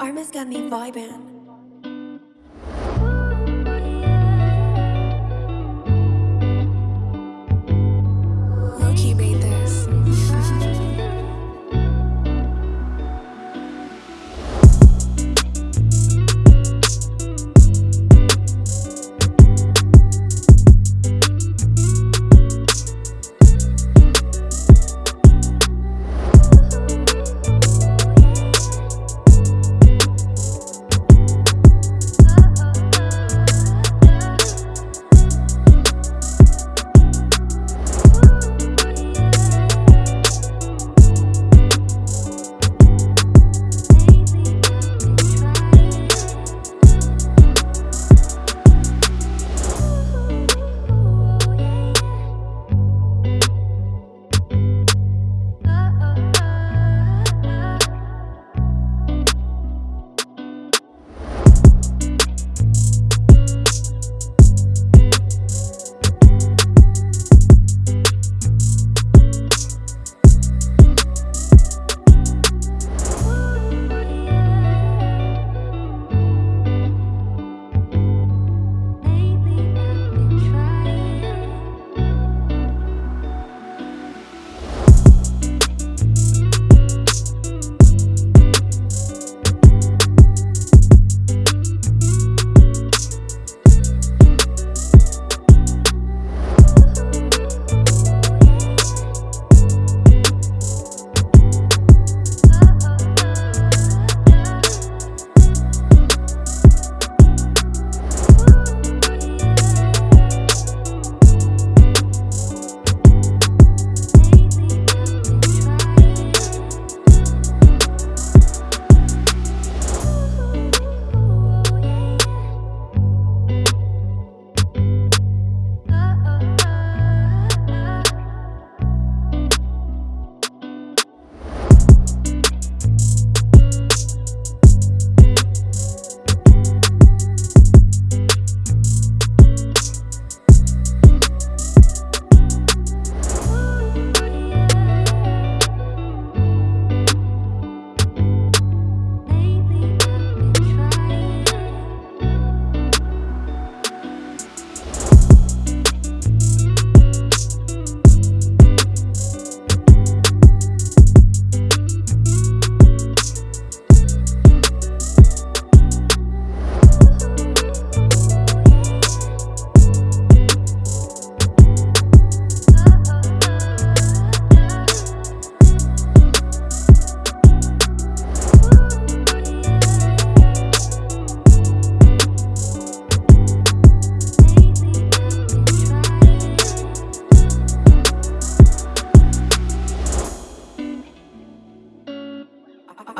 Arma's got me vibing.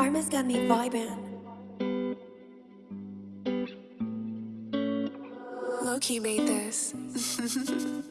Arma's got me vibing. Loki made this.